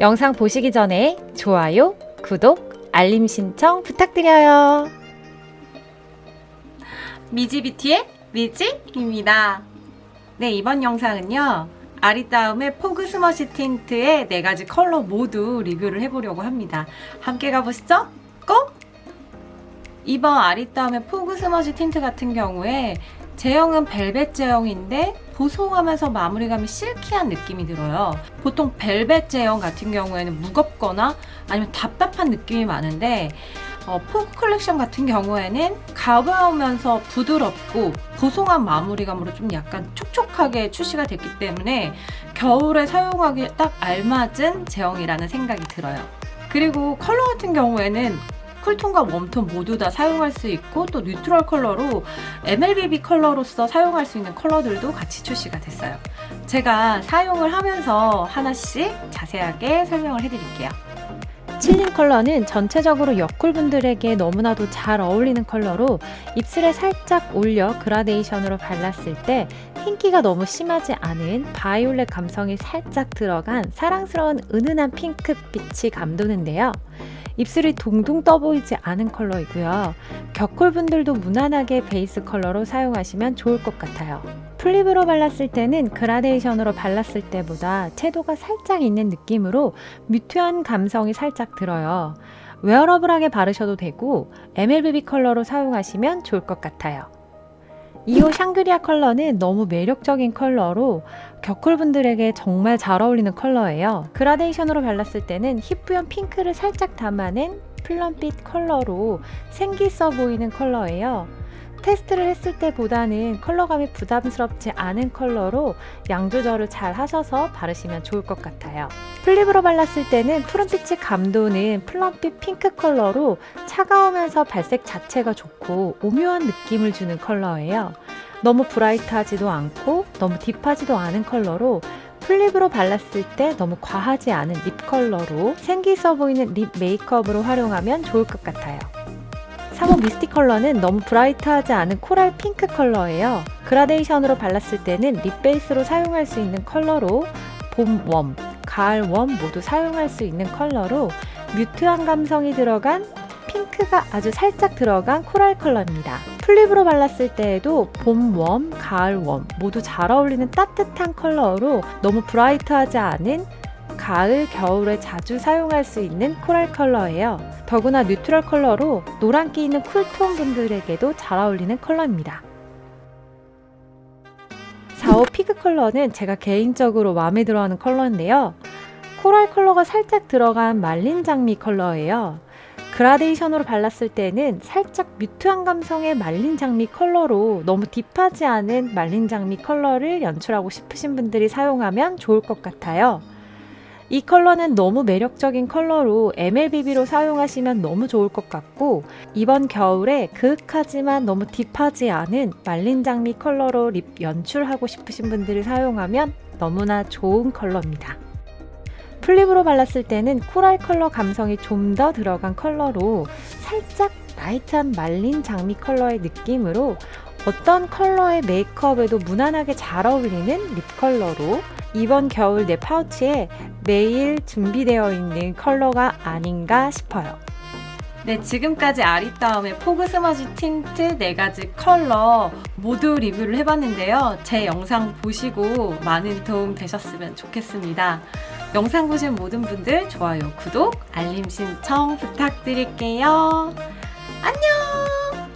영상 보시기 전에 좋아요, 구독, 알림 신청 부탁드려요. 미지뷰티의 미지입니다. 네, 이번 영상은요. 아리따움의 Fog Smudge 틴트의 네 가지 컬러 모두 리뷰를 해보려고 합니다. 함께 가보시죠. Go! 이번 아리따움의 Fog Smudge 틴트 같은 경우에 제형은 벨벳 제형인데 보송하면서 마무리감이 silky한 느낌이 들어요. 보통 벨벳 제형 같은 경우에는 무겁거나 아니면 답답한 느낌이 많은데 어, Fog 컬렉션 같은 경우에는 가벼우면서 부드럽고 보송한 마무리감으로 좀 약간 촉촉하게 출시가 됐기 때문에 겨울에 사용하기에 딱 알맞은 제형이라는 생각이 들어요. 그리고 컬러 같은 경우에는 쿨톤과 웜톤 모두 다 사용할 수 있고 또 neutral 컬러로 MLBB 컬러로서 사용할 수 있는 컬러들도 같이 출시가 됐어요. 제가 사용을 하면서 하나씩 자세하게 설명을 해드릴게요. Chillin 컬러는 전체적으로 여쿨분들에게 너무나도 잘 어울리는 컬러로 입술에 살짝 올려 그라데이션으로 발랐을 때 흰기가 너무 심하지 않은 바이올렛 감성이 살짝 들어간 사랑스러운 은은한 핑크빛이 감도는데요. 입술이 동동 떠 보이지 않은 컬러이고요. 겨쿨분들도 무난하게 베이스 컬러로 사용하시면 좋을 것 같아요. full lip으로 발랐을 때는 그라데이션으로 발랐을 때보다 채도가 살짝 있는 느낌으로 mute한 감성이 살짝 들어요. wearable하게 바르셔도 되고 MLBB 컬러로 사용하시면 좋을 것 같아요. 2호 Sangria 컬러는 너무 매력적인 컬러로 겨쿨분들에게 정말 잘 어울리는 컬러예요. 그라데이션으로 발랐을 때는 희뿌연 핑크를 살짝 담아낸 plum빛 컬러로 생기 있어 보이는 컬러예요. 테스트를 했을 때보다는 컬러감이 부담스럽지 않은 컬러로 양 조절을 잘 하셔서 바르시면 좋을 것 같아요. full lip으로 발랐을 때는 푸른빛이 감도는 plum빛 핑크 컬러로 차가우면서 발색 자체가 좋고 오묘한 느낌을 주는 컬러예요. 너무 bright하지도 않고 너무 deep하지도 않은 컬러로 full lip으로 발랐을 때 너무 과하지 않은 lip 컬러로 생기 있어 보이는 lip 메이크업으로 활용하면 좋을 것 같아요. 3호 Misty 컬러는 너무 bright하지 않은 coral 핑크 컬러예요. 그라데이션으로 발랐을 때는 lip 베이스로 사용할 수 있는 컬러로 봄 웜, 가을 웜 모두 사용할 수 있는 컬러로 mute한 감성이 들어간 핑크가 아주 살짝 들어간 coral 컬러입니다. full lip으로 발랐을 때에도 봄 웜, 가을 웜 모두 잘 어울리는 따뜻한 컬러로 너무 bright하지 않은 가을, 겨울에 자주 사용할 수 있는 coral 컬러예요. 더구나 neutral 컬러로 노란기 있는 쿨톤 분들에게도 잘 어울리는 컬러입니다. 4호 Fig 컬러는 제가 개인적으로 마음에 들어하는 컬러인데요. coral 컬러가 살짝 들어간 말린 장미 컬러예요. 그라데이션으로 발랐을 때는 살짝 mute한 감성의 말린 장미 컬러로 너무 deep하지 않은 말린 장미 컬러를 연출하고 싶으신 분들이 사용하면 좋을 것 같아요. 이 컬러는 너무 매력적인 컬러로 MLBB로 사용하시면 너무 좋을 것 같고 이번 겨울에 그윽하지만 너무 deep하지 않은 말린 장미 컬러로 lip 연출하고 싶으신 분들이 사용하면 너무나 좋은 컬러입니다. full lip으로 발랐을 때는 coral 컬러 감성이 좀 더 들어간 컬러로 살짝 light한 말린 장미 컬러의 느낌으로 어떤 컬러의 메이크업에도 무난하게 잘 어울리는 lip 컬러로 이번 겨울 내 파우치에 매일 준비되어 있는 컬러가 아닌가 싶어요. 네, 지금까지 아리따움의 Fog Smudge 틴트 4가지 컬러 모두 리뷰를 해봤는데요. 제 영상 보시고 많은 도움 되셨으면 좋겠습니다. 영상 보신 모든 분들 좋아요, 구독, 알림 신청 부탁드릴게요. 안녕!